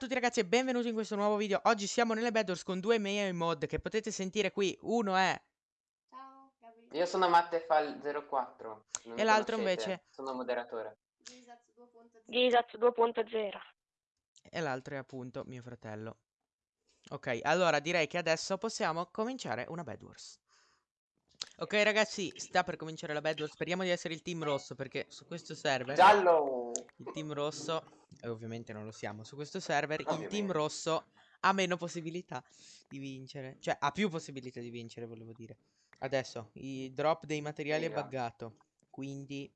tutti ragazzi e benvenuti in questo nuovo video Oggi siamo nelle Bedwars con due miei mod che potete sentire qui Uno è Ciao, Gabi. Io sono Mattefal04. non mi E l'altro invece? Sono moderatore. Gisaz 2.0. Gisaz 2.0. E l'altro è appunto mio fratello Ok, allora direi che adesso possiamo cominciare una Bedwars Ok ragazzi, sta per cominciare la Bedwars Speriamo di essere il team rosso perché su questo server Giallo! Il team rosso, e ovviamente non lo siamo Su questo server il team rosso ha meno possibilità di vincere Cioè ha più possibilità di vincere volevo dire Adesso, il drop dei materiali è Figa. buggato Quindi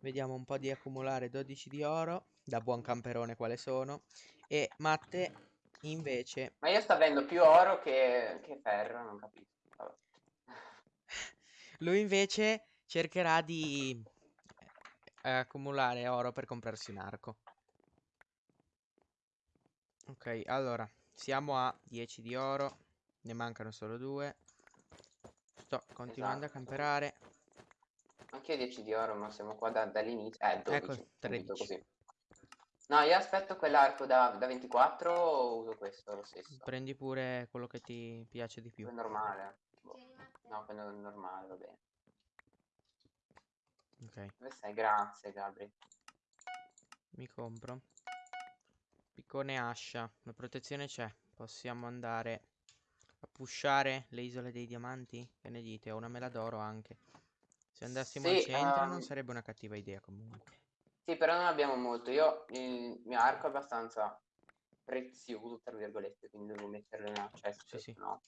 vediamo un po' di accumulare 12 di oro Da buon camperone quale sono E Matte invece Ma io sto avendo più oro che, che ferro, non capisco. Vabbè. Lui invece cercherà di eh, accumulare oro per comprarsi un arco. Ok, allora, siamo a 10 di oro, ne mancano solo due. Sto continuando Esatto. a camperare. Anche io 10 di oro, ma siamo qua da- dall'inizio. Eh, 12. Ecco, subito 13. Così. No, io aspetto quell'arco da, da 24 o uso questo lo stesso? Prendi pure quello che ti piace di più. Quello normale. Boh. No, quello normale, va bene. Ok, Dove sei? Grazie, Gabri. mi compro. Piccone ascia, la protezione c'è. Possiamo andare a pushare le isole dei diamanti? Che ne dite? Ho una mela d'oro anche. Se andassimo al Sì, centro non ehm, sarebbe una cattiva idea comunque. Sì, però non abbiamo molto. Io il mio arco è abbastanza prezioso, tra virgolette, quindi devo metterlo in accesso. Sì, sì. No.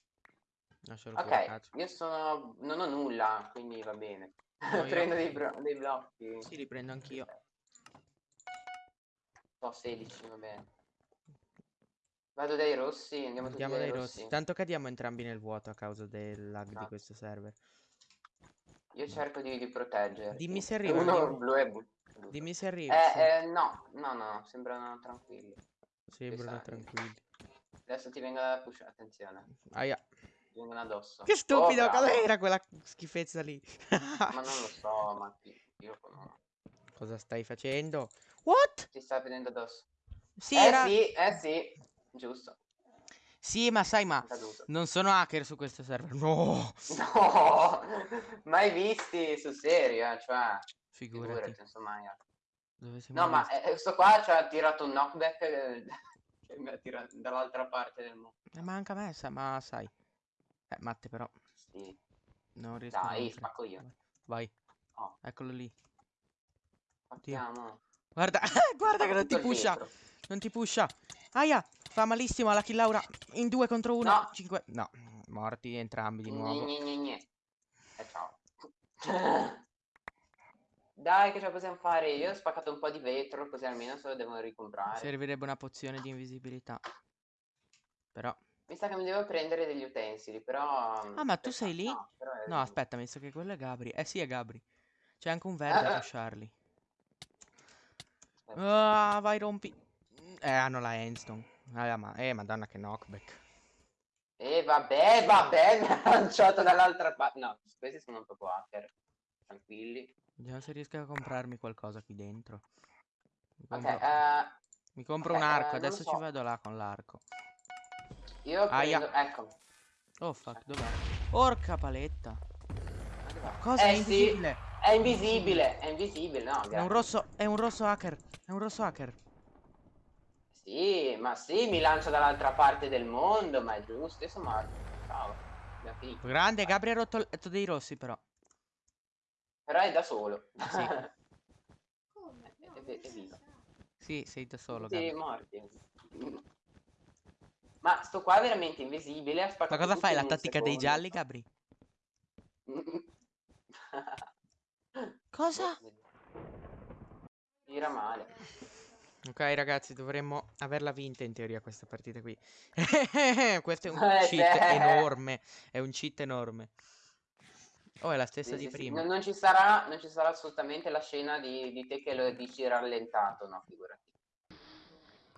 Ok, io sono... non ho nulla, quindi va bene. No, Prendo dei, dei blocchi. Sì, li prendo anch'io. Ho 16, va bene. Vado dai rossi, andiamo tutti Andiamo dai dai rossi. rossi. Tanto cadiamo entrambi nel vuoto a causa del lag di Esatto. questo server. Io cerco di, di proteggerti. Dimmi se arriva, Uno dimmi. blu e blu. Dimmi se arrivi. Eh, eh, no, no, no, sembrano tranquilli. Sembrano tranquilli. Adesso ti vengono da push, attenzione. Aia. Ti vengono addosso. Che stupido, Oh, bravo. cos'era quella schifezza lì? Ma non lo so, ma io no. Cosa stai facendo? What? Ti sta vedendo addosso. Sì, eh era... sì, eh sì. Giusto. Sì, ma sai, ma non sono hacker su questo server. No, No, mai visti sul serio, eh, cioè, figurati. figurati, insomma. No, ma eh, sto qua ci ha tirato un knockback eh, che mi ha tirato dall'altra parte del mondo. Eh, ma anche a me, sa- ma sai. Eh, Matte però, Sì. non riesco Dai, spacco io. Vai, Oh, eccolo lì. partiamo. Guarda, guarda che non ti pusha. Non ti pusha. Aia, fa malissimo alla kill Laura. In due contro uno. No. Cinque. No, morti entrambi di nuovo. Gne, gne, gne. E ciao. Dai, che ce la possiamo fare? Io ho spaccato un po' di vetro, così almeno se lo devo ricomprare. Servirebbe una pozione di invisibilità. Però. Mi sa che mi devo prendere degli utensili, però... Ah, ma tu sei lì? No, è- No, aspetta, mi sa che quello è Gabri. Eh sì, è Gabri. C'è anche un verde a Ah. Aspetta. Ah, vai, rompi. Eh, hanno la endstone. Ah, ma... Eh, madonna, che knockback. E vabbè, vabbè, mi ha lanciato dall'altra parte. No, questi sono proprio hacker. Tranquilli. Vediamo se riesco a comprarmi qualcosa qui dentro. Mi compro, eh, mi compro ok, un eh, arco. lo Adesso ci so. vado là con l'arco. io Aia. prendo... Ecco. Oh, fuck, dov'è? Porca paletta. Cosa è Eh, sì, invisibile? è invisibile, è invisibile, no, È un grazie. rosso, è un rosso hacker. È un rosso hacker. Sì, ma sì, mi lancia dall'altra parte del mondo, ma è giusto, morto. Ciao. Grande, Gabri ha rotto il letto dei rossi, però. Però è da solo. Sì. Come? No, È- è vivo. sa. Sì, sei da solo, Tutti Gabri. morti. Ma sto qua è veramente invisibile. Ma cosa fai? La tattica dei gialli, Gabri? Cosa? Tira male. Ok, ragazzi, dovremmo averla vinta in teoria questa partita qui. Questo è un Eh, cheat enorme. È un cheat enorme. Oh, è la stessa Sì, di sì, sì. prima. Non, non ci sarà, non ci sarà assolutamente la scena di, di te che lo dici rallentato, no, figurati.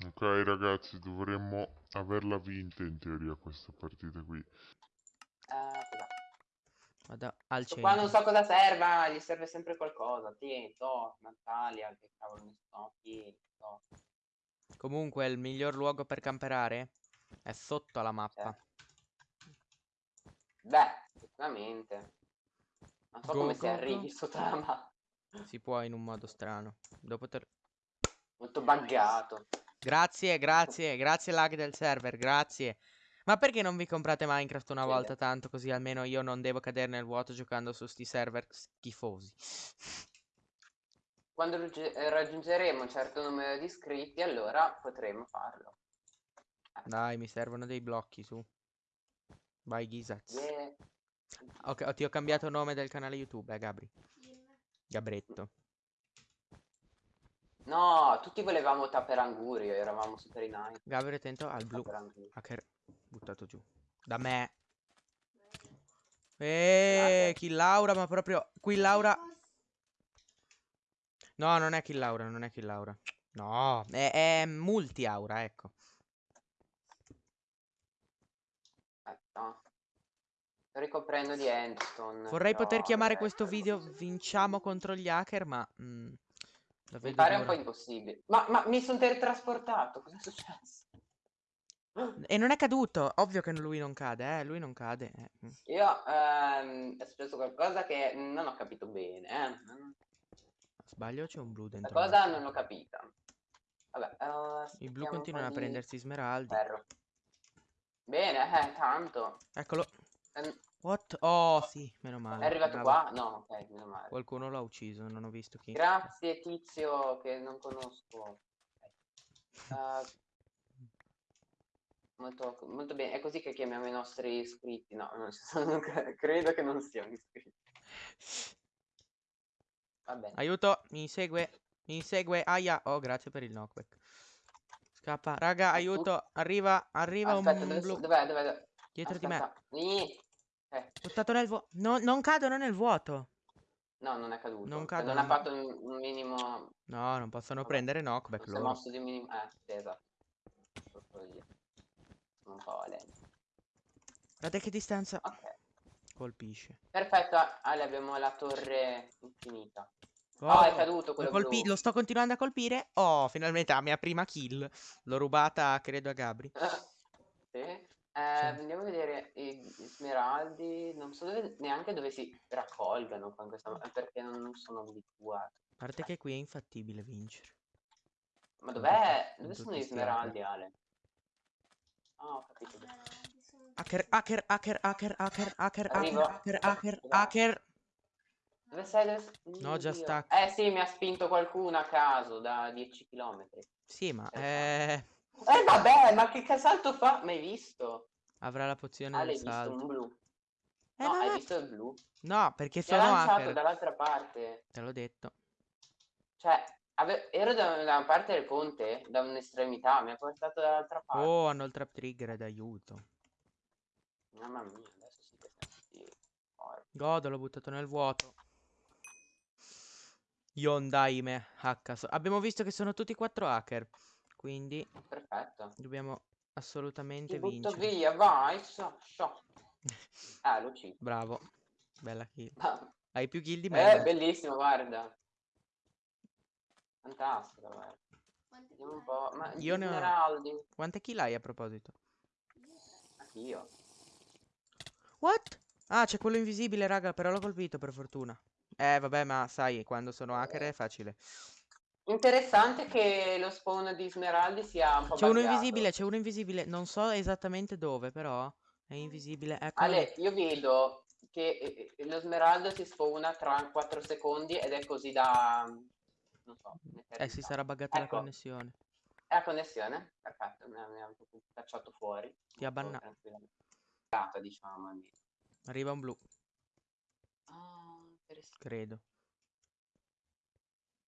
Ok ragazzi, dovremmo averla vinta in teoria questa partita qui. Cos'è? Vado al Sto qua non centro. so cosa serva, gli serve sempre qualcosa. Tieni, to, Natalia, che cavolo ne so, tieni, to. Comunque, il miglior luogo per camperare è sotto la mappa. Beh, sicuramente. Non so Go, come si go, arrivi go. sotto la mappa. Si può in un modo strano. Dopo te... Molto buggato. Grazie, grazie, grazie lag del server, grazie. Ma perché non vi comprate Minecraft una Chiede. volta tanto così almeno io non devo cadere nel vuoto giocando su sti server schifosi? Quando eh, raggiungeremo un certo numero di iscritti, allora potremo farlo. Dai, mi servono dei blocchi su. Vai Ghisaz. Yeah. Ok, oh, ti ho cambiato nome del canale YouTube, eh Gabri. Gabretto. No, tutti volevamo Taperangurio, eravamo super in hype. Gabri attento al blu. Taperangurio. Hacker buttato giù. Da me. Eeeh, kill Laura, ma proprio... Qui Laura... No, non è kill Laura, non è kill Laura. No, è, è multi aura, ecco. Aspetta. Sto ricoprendo di endstone. Vorrei però, poter chiamare vabbè. questo video Vinciamo contro gli hacker, ma... mm, la Mi pare un po' impossibile. Ma, ma mi sono teletrasportato, cosa è successo? E non è caduto. Ovvio che lui non cade, eh. Lui non cade. eh, mm. Io ehm, è successo qualcosa che non ho capito bene. Eh. Sbaglio o c'è un blu La dentro? cosa non l'ho capita. Vabbè, eh, I blu aspettiamo un continuano a po' di prendersi smeraldi. ferro. Bene, eh, tanto. Eccolo. Ehm, What? Oh, sì, meno male. È arrivato bravo. qua? No, ok, meno male. Qualcuno l'ha ucciso, non ho visto chi. Grazie tizio che non conosco. Ok. Eh, molto, molto bene, è così che chiamiamo i nostri iscritti. No, non ci sono, credo che non siano iscritti. Va bene. Aiuto, mi segue. Mi insegue. Aia. Oh, grazie per il knockback. Scappa. Raga, aiuto. Arriva, arriva Aspetta, un dove, blu. dov'è, dov'è? Dietro di me. Aspetta. Eh, Buttato nel vuoto. non cadono nel vuoto. no, non è caduto. Non Cioè, cadono. non ha fatto un, un minimo... No, non possono Vabbè, prendere knockback Non si è loro. mosso di minimo... Eh, esatto. Un po' lento. Guardate che distanza Ok. colpisce. Perfetto, Ale, abbiamo la torre infinita. Oh, Oh, è caduto lo, quello colpi- blu. lo sto continuando a colpire. Oh, finalmente la mia prima kill. L'ho rubata, credo, a Gabri. Sì. Eh, andiamo a vedere i, i smeraldi. Non so dove- neanche dove si raccolgano in questa perché non, sono abituato. A parte che qui è infattibile vincere. Ma Con dov'è? Dove con sono gli smeraldi, Ale? Ah, ho capito. Hacker, hacker, hacker, hacker, hacker, hacker, hacker, Arrivo. hacker, hacker, hacker. Dove sei? Dove sei? No, già stacco. Eh sì, mi ha spinto qualcuno a caso da 10 km. Sì, ma eh, Eh vabbè, ma che, che salto fa? Mai visto? avrà la pozione Ah, del l'hai visto salto. un blu. Eh, no, hai vabbè. visto il blu? No, perché Mi sono lanciato hacker. dall'altra parte. Te l'ho detto. Cioè, ave- ero da una parte del ponte, da un'estremità, mi ha portato dall'altra parte. Oh, hanno il trap trigger d'aiuto. Mamma mia, adesso tutti forti. Godo, l'ho buttato nel vuoto. Yondaime H. Abbiamo visto che sono tutti quattro hacker. Quindi Perfetto. dobbiamo assolutamente Ti butto vincere. via, vai, so, so. Ah, lo uccido. Bravo. Bella kill. Ah, Hai più kill di me. Eh, bellissimo, guarda. Fantastico, guarda. Vediamo un po'. Ma Io ne ho- Smeraldi. Quante kill hai a proposito? Anch'io. What? Ah, c'è quello invisibile, raga, però l'ho colpito per fortuna. Eh, vabbè, ma sai, quando sono hacker è facile. Interessante che lo spawn di Smeraldi sia un po' C'è uno invisibile, c'è uno invisibile. Non so esattamente dove, però è invisibile. Eccolo lì. Ale, io vedo che eh, eh, lo smeraldo si spawna tra 4 secondi ed è così da... non so. Eh, si sarà buggata la Ecco. connessione. È la connessione? Perfetto, mi ha, cacciato fuori. Ti ha bannato. diciamo almeno. Arriva un blu, Ah, credo.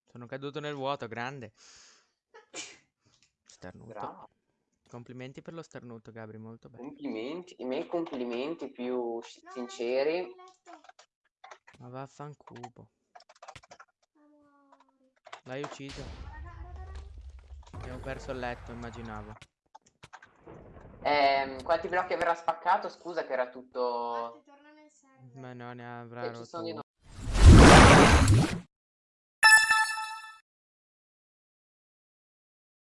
Sono caduto nel vuoto, grande. Starnuto. Bravo. Complimenti per lo starnuto, Gabri, molto bene. Complimenti, i miei complimenti più sinceri. Ma vaffanculo. L'hai ucciso. Abbiamo perso il letto, immaginavo. Eh, quanti blocchi avrà spaccato? Scusa che era tutto... Ma no, ne avrà rotto.